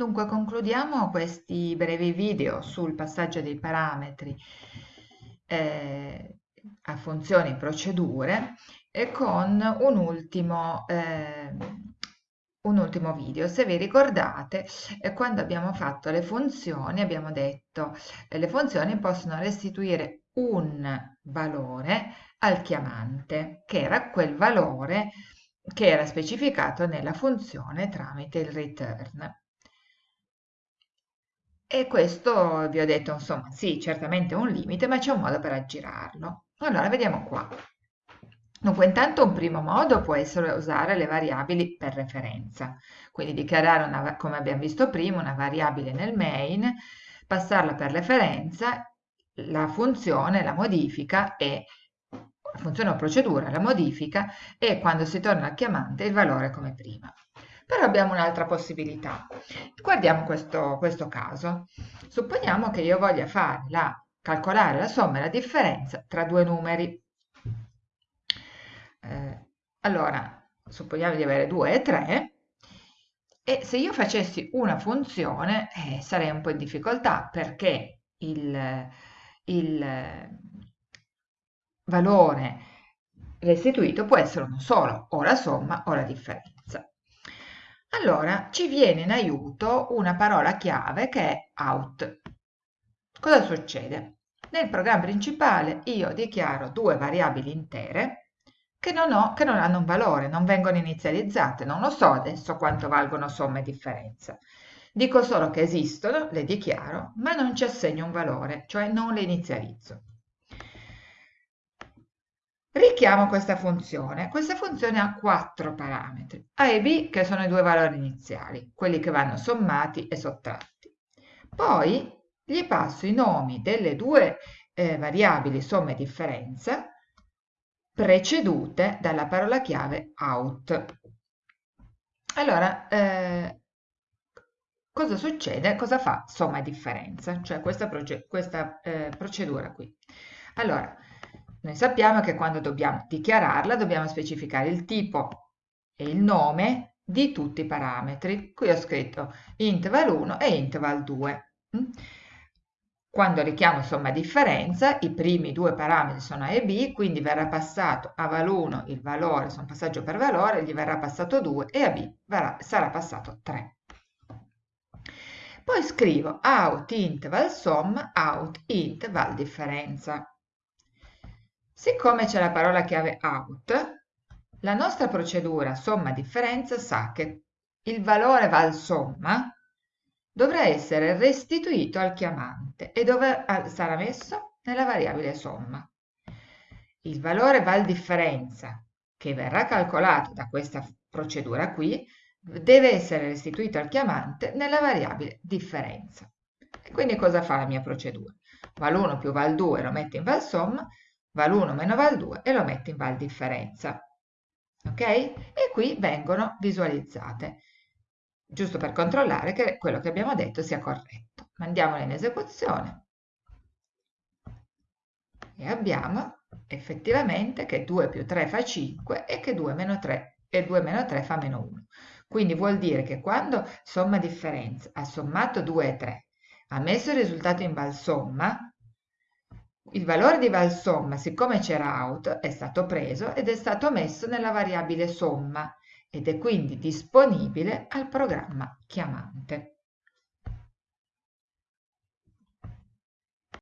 Dunque concludiamo questi brevi video sul passaggio dei parametri eh, a funzioni e procedure e con un ultimo, eh, un ultimo video. Se vi ricordate, eh, quando abbiamo fatto le funzioni abbiamo detto che le funzioni possono restituire un valore al chiamante, che era quel valore che era specificato nella funzione tramite il return. E questo vi ho detto, insomma, sì, certamente è un limite, ma c'è un modo per aggirarlo. Allora, vediamo qua. Dunque, intanto un primo modo può essere usare le variabili per referenza, quindi dichiarare, una, come abbiamo visto prima, una variabile nel main, passarla per referenza, la funzione, la modifica e la funzione o procedura, la modifica e quando si torna al chiamante il valore come prima. Però abbiamo un'altra possibilità. Guardiamo questo, questo caso. Supponiamo che io voglia fare la, calcolare la somma e la differenza tra due numeri. Eh, allora, supponiamo di avere 2 e 3 e se io facessi una funzione eh, sarei un po' in difficoltà perché il, il valore restituito può essere uno solo, o la somma o la differenza. Allora ci viene in aiuto una parola chiave che è out. Cosa succede? Nel programma principale io dichiaro due variabili intere che non, ho, che non hanno un valore, non vengono inizializzate, non lo so adesso quanto valgono somma e differenza. Dico solo che esistono, le dichiaro, ma non ci assegno un valore, cioè non le inizializzo. Richiamo questa funzione. Questa funzione ha quattro parametri, a e b che sono i due valori iniziali, quelli che vanno sommati e sottratti. Poi gli passo i nomi delle due eh, variabili somma e differenza precedute dalla parola chiave out. Allora, eh, cosa succede? Cosa fa somma e differenza? Cioè questa, questa eh, procedura qui. Allora, noi sappiamo che quando dobbiamo dichiararla dobbiamo specificare il tipo e il nome di tutti i parametri. Qui ho scritto int val1 e int val2. Mm? Quando richiamo somma differenza, i primi due parametri sono a e b, quindi verrà passato a val1 il valore, sono passaggio per valore, gli verrà passato 2 e a b verrà, sarà passato 3. Poi scrivo out int val sum, out int val differenza. Siccome c'è la parola chiave out, la nostra procedura somma-differenza sa che il valore val somma dovrà essere restituito al chiamante e dove sarà messo? Nella variabile somma. Il valore val differenza che verrà calcolato da questa procedura qui deve essere restituito al chiamante nella variabile differenza. E quindi cosa fa la mia procedura? Val1 più val2 lo metto in val somma val 1 meno val 2 e lo metto in val differenza. Ok? E qui vengono visualizzate, giusto per controllare che quello che abbiamo detto sia corretto. Mandiamole in esecuzione e abbiamo effettivamente che 2 più 3 fa 5 e che 2 meno 3 e 2 meno 3 fa meno 1. Quindi vuol dire che quando somma differenza ha sommato 2 e 3, ha messo il risultato in val somma, il valore di val somma, siccome c'era out, è stato preso ed è stato messo nella variabile somma ed è quindi disponibile al programma chiamante.